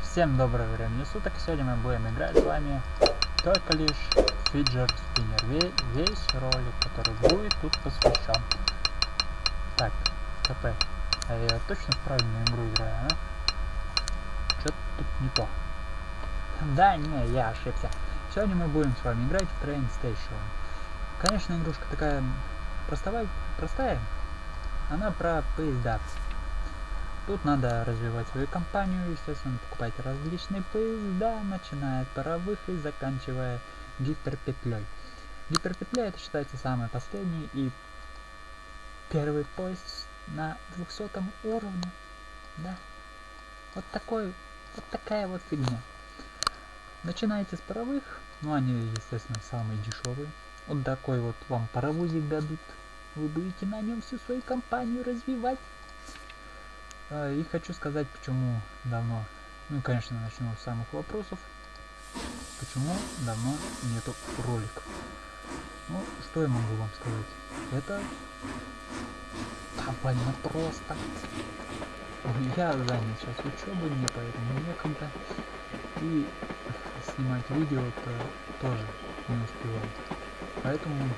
Всем доброго времени суток. Сегодня мы будем играть с вами только лишь фиджер спиннер. Весь ролик, который будет тут посвящен. Так, КП. А я точно в правильную игру играю, а? Что-то тут не то. Да, не, я ошибся. Сегодня мы будем с вами играть в Train Station. Конечно, игрушка такая простая, простая. Она про поезда. Тут надо развивать свою компанию, естественно, покупать различные поезда, начиная от паровых и заканчивая гиперпетлей. Гиперпетля это считается самый последний и первый поезд на 200 уровне. Да. Вот такой, вот такая вот фигня. Начинаете с паровых, ну они, естественно, самые дешевые. Вот такой вот вам паровозик дадут. Вы будете на нем всю свою компанию развивать. А, и хочу сказать, почему давно, ну конечно начну с самых вопросов, почему давно нету роликов. Ну, что я могу вам сказать? Это довольно просто. Я занят сейчас учебой, мне поэтому некогда. И снимать видео-то тоже не успеваю. Поэтому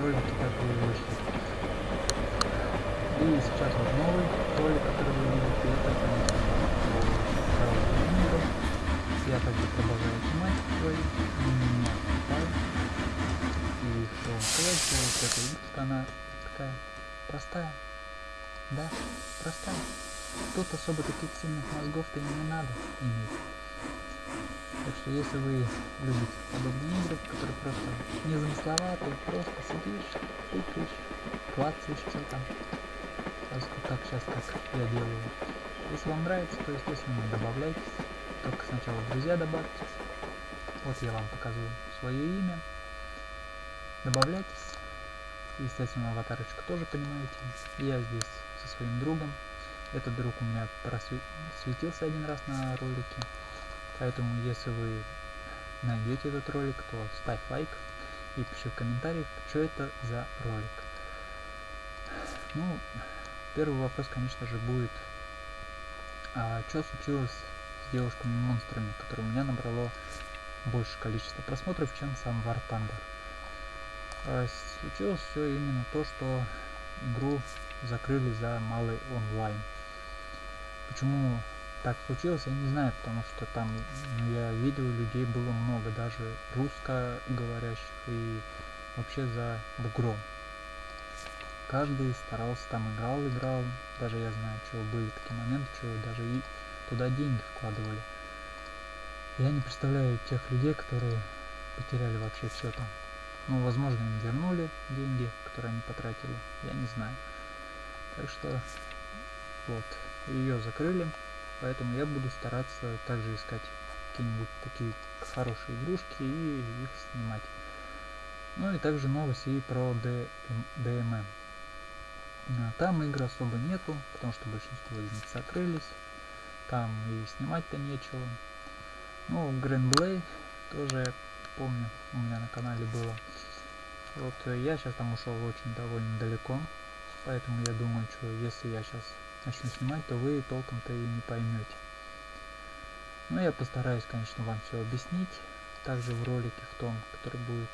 ролики так и вышли. И сейчас вот новый ролик, который вы видите, это, конечно. Я также продолжаю снимать свои. И что вам сказать, что вот эта игрушка, она такая простая. Да, простая. Тут особо таких сильных мозгов-то не надо иметь. Так что если вы любите подобные игры, которые просто незамысловатые, просто сидишь, тыкаешь, клацаешь, что там, так сейчас, как я делаю. Если вам нравится, то, естественно, добавляйтесь. Только сначала друзья добавьтесь. Вот я вам показываю свое имя. Добавляйтесь. Естественно, аватарочку тоже понимаете. Я здесь со своим другом. Этот друг у меня просветился один раз на ролике. Поэтому, если вы найдете этот ролик, то ставь лайк и пиши в комментариях, что это за ролик. Ну, Первый вопрос, конечно же, будет, а что случилось с девушками-монстрами, которые у меня набрало больше количества просмотров, чем сам War Thunder. А, случилось все именно то, что игру закрыли за малый онлайн. Почему так случилось, я не знаю, потому что там ну, я видел, людей было много, даже русскоговорящих и вообще за бугром каждый старался там играл, играл. Даже я знаю, что были такие моменты, что даже и туда деньги вкладывали. Я не представляю тех людей, которые потеряли вообще все там. Ну, возможно, им вернули деньги, которые они потратили. Я не знаю. Так что, вот, ее закрыли. Поэтому я буду стараться также искать какие-нибудь такие хорошие игрушки и их снимать. Ну и также новости про DMM. Там игр особо нету, потому что большинство из них закрылись. Там и снимать-то нечего. Ну, Грэнблей тоже помню, у меня на канале было. Вот э, я сейчас там ушел очень довольно далеко. Поэтому я думаю, что если я сейчас начну снимать, то вы толком-то и не поймете. Но я постараюсь, конечно, вам все объяснить. Также в ролике в том, который будет.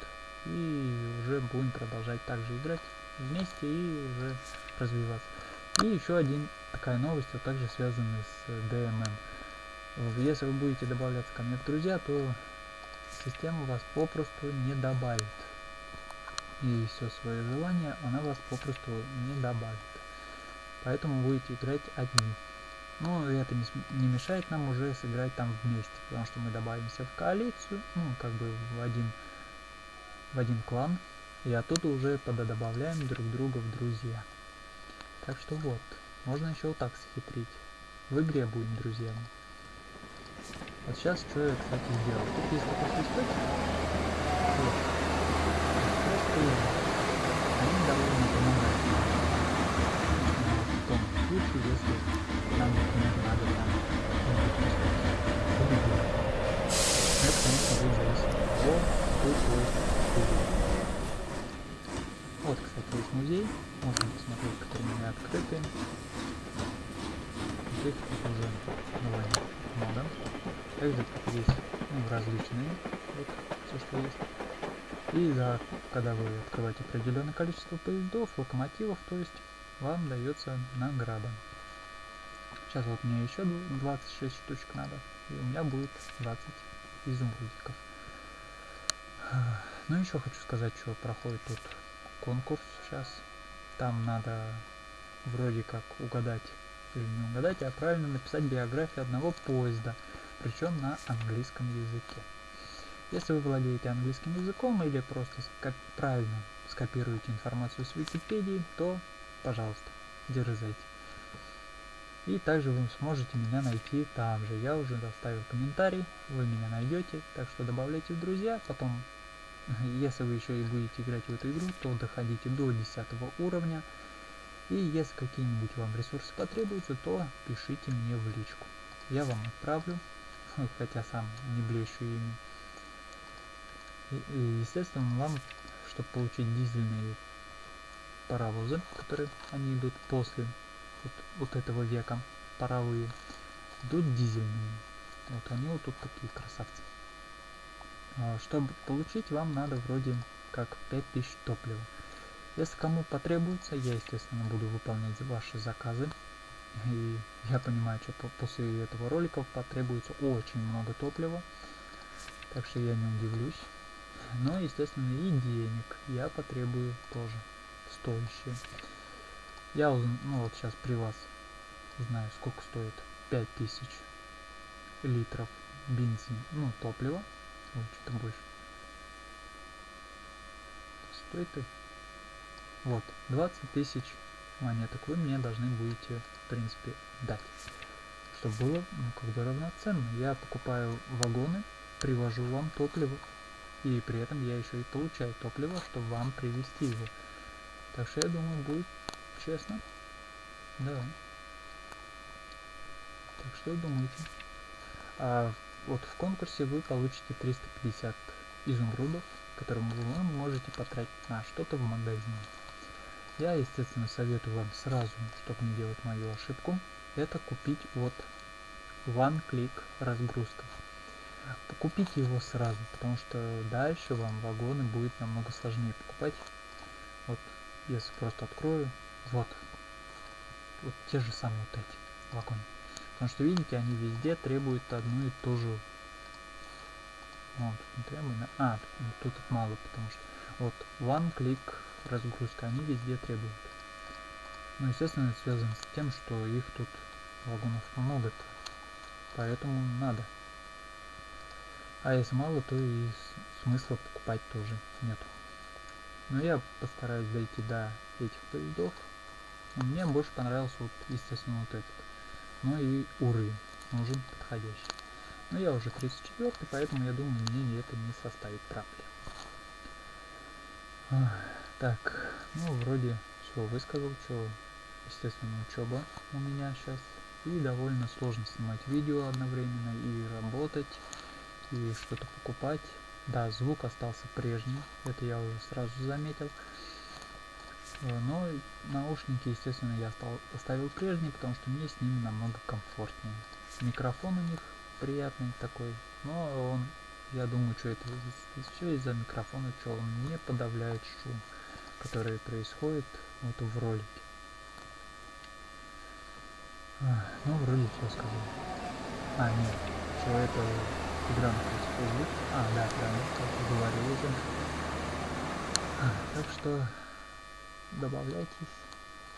И уже будем продолжать также играть вместе и уже развиваться. И еще один такая новость, вот также связанная с DMM. Если вы будете добавляться ко мне в друзья, то система вас попросту не добавит. И все свое желание она вас попросту не добавит. Поэтому будете играть одни. Но это не, не мешает нам уже сыграть там вместе, потому что мы добавимся в коалицию, ну как бы в один, в один клан, и оттуда уже пододобавляем друг друга в друзья. Так что вот, можно еще вот так схитрить. В игре будем друзьями. Вот сейчас что я, кстати, сделал. Тут есть такой свисточек. Вот. Они довольно помогают. В том случае, если нам, например, надо там Это, конечно, будет зависеть от того, какой поезд вот, кстати, есть музей. Открыты. Здесь уже название мода. Также есть ну, различные, вот все, что есть. И за, когда вы открываете определенное количество поездов, локомотивов, то есть вам дается награда. Сейчас вот мне еще 26 штучек надо, и у меня будет 20 изумрудиков. Ну еще хочу сказать, что проходит тут конкурс сейчас. Там надо вроде как угадать или не угадать, а правильно написать биографию одного поезда, причем на английском языке. Если вы владеете английским языком или просто как правильно скопируете информацию с Википедии, то, пожалуйста, дерзайте. И также вы сможете меня найти там же. Я уже оставил комментарий, вы меня найдете, так что добавляйте в друзья. Потом, если вы еще и будете играть в эту игру, то доходите до 10 уровня. И если какие-нибудь вам ресурсы потребуются, то пишите мне в личку. Я вам отправлю, хотя сам не блещу ими. И, и естественно, вам, чтобы получить дизельные паровозы, которые они идут после вот, вот этого века, паровые, идут дизельные. Вот они вот тут такие красавцы. А, чтобы получить, вам надо вроде как 5000 топлива. Если кому потребуется, я, естественно, буду выполнять ваши заказы. И я понимаю, что после этого ролика потребуется очень много топлива. Так что я не удивлюсь. Но, естественно, и денег я потребую тоже стоящие. Я ну вот сейчас при вас знаю, сколько стоит 5000 литров бензин, ну, топлива. Вот, что-то больше. Стоит и вот, 20 тысяч монеток вы мне должны будете, в принципе, дать. Чтобы было, ну, как бы равноценно. Я покупаю вагоны, привожу вам топливо, и при этом я еще и получаю топливо, чтобы вам привезти его. Так что я думаю, будет честно. Да. Так что думаете? А вот в конкурсе вы получите 350 изумрудов, которые вы можете потратить на что-то в магазине. Я, естественно, советую вам сразу, чтобы не делать мою ошибку, это купить вот One Click разгрузка. Купите его сразу, потому что дальше вам вагоны будет намного сложнее покупать. Вот, если просто открою, вот, вот те же самые вот эти вагоны. Потому что, видите, они везде требуют одну и ту же вот, не требуем. А, тут, тут мало, потому что вот one click разгрузка, они везде требуют. Ну, естественно, это связано с тем, что их тут вагонов много, -то, поэтому надо. А если мало, то и смысла покупать тоже нету. Но я постараюсь дойти до этих поездов. Мне больше понравился вот, естественно, вот этот. Ну и уровень нужен подходящий. Но я уже 34, поэтому я думаю, мне это не составит проблем. Так, ну вроде все высказал, что естественно учеба у меня сейчас. И довольно сложно снимать видео одновременно и работать, и что-то покупать. Да, звук остался прежний, это я уже сразу заметил. Э, но наушники, естественно, я стал, оставил прежние, потому что мне с ними намного комфортнее. Микрофон у них приятный такой, но он, я думаю, что это все из-за микрофона, что он не подавляет шум которые происходят вот в ролике. А, ну, вроде все сказал. А, нет, что это в Facebook. А, да, правильно, как говорил уже. А, так что добавляйтесь,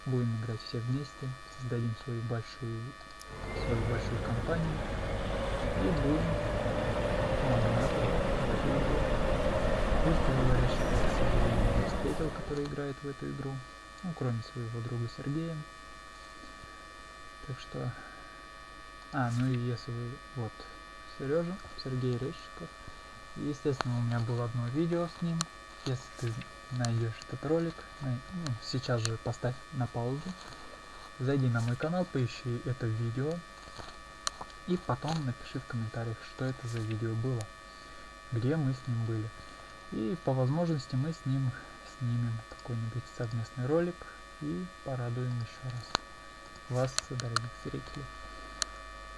будем играть все вместе, создадим свою большую, свою большую компанию и будем магнатом. Пусть это, к встретил, который играет в эту игру. Ну, кроме своего друга Сергея. Так что... А, ну и если вы... Вот, Сережа, Сергей Резчиков. Естественно, у меня было одно видео с ним. Если ты найдешь этот ролик, ну, сейчас же поставь на паузу. Зайди на мой канал, поищи это видео. И потом напиши в комментариях, что это за видео было. Где мы с ним были. И по возможности мы с ним снимем какой-нибудь совместный ролик и порадуем еще раз вас, дорогие зрители.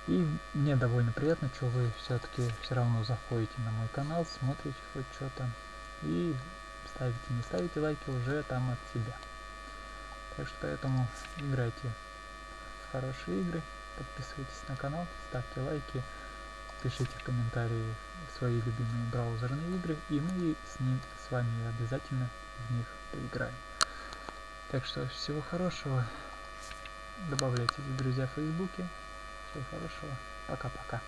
И мне довольно приятно, что вы все-таки все равно заходите на мой канал, смотрите хоть что-то и ставите, не ставите лайки уже там от себя. Так что поэтому играйте в хорошие игры, подписывайтесь на канал, ставьте лайки, пишите в комментарии свои любимые браузерные игры, и мы с ним с вами обязательно в них поиграем. Так что всего хорошего. Добавляйтесь в друзья в Фейсбуке. Всего хорошего. Пока-пока.